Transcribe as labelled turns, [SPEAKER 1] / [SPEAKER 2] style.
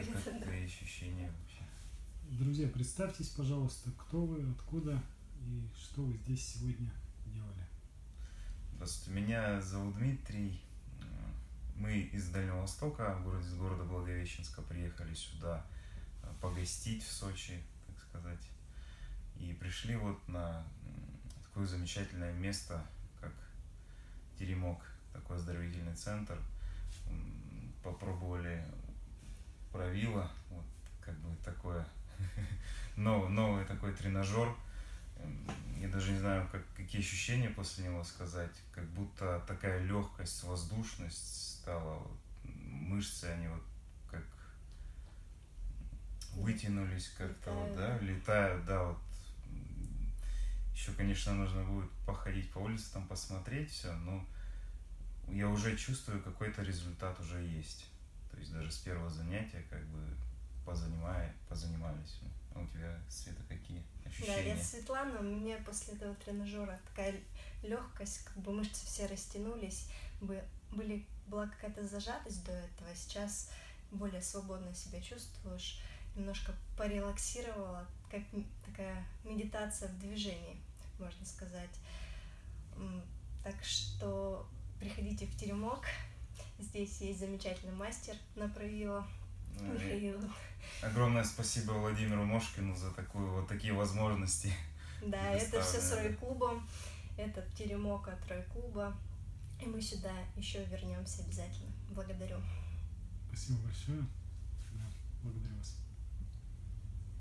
[SPEAKER 1] Как
[SPEAKER 2] да.
[SPEAKER 1] твои ощущения вообще?
[SPEAKER 3] Друзья, представьтесь, пожалуйста, кто вы, откуда и что вы здесь сегодня делали.
[SPEAKER 1] Здравствуйте, меня зовут Дмитрий. Мы из Дальнего Востока, город, из города Благовещенска, приехали сюда э, погостить в Сочи, так сказать. И пришли вот на такое замечательное место, как Теремок, такой оздоровительный центр. Попробовали правило, вот как бы такое новый, новый такой тренажер. Я даже не знаю, как, какие ощущения после него сказать. Как будто такая легкость, воздушность стала. вот, мышцы, они вот как вытянулись как-то, вот, да,
[SPEAKER 2] летают,
[SPEAKER 1] да, вот. Еще, конечно, нужно будет походить по улице, там посмотреть все, но я уже чувствую, какой-то результат уже есть. То есть даже с первого занятия как бы позанимая, позанимались. А у тебя, Света, какие
[SPEAKER 2] Да,
[SPEAKER 1] ощущения?
[SPEAKER 2] я Светлана, у меня после этого тренажера такая легкость, как бы мышцы все растянулись, бы- были, была какая-то зажатость до этого, сейчас более свободно себя чувствуешь, немножко порелаксировала, как такая медитация в движении, можно сказать. Так что приходите в теремок, здесь есть замечательный мастер на правило, Михаил.
[SPEAKER 1] Огромное спасибо Владимиру Мошкину за такую, вот такие возможности.
[SPEAKER 2] Да, это все с. Рой-клубом, это теремок от Рой-клуба. И мы сюда еще вернемся обязательно. Благодарю.
[SPEAKER 3] Спасибо большое.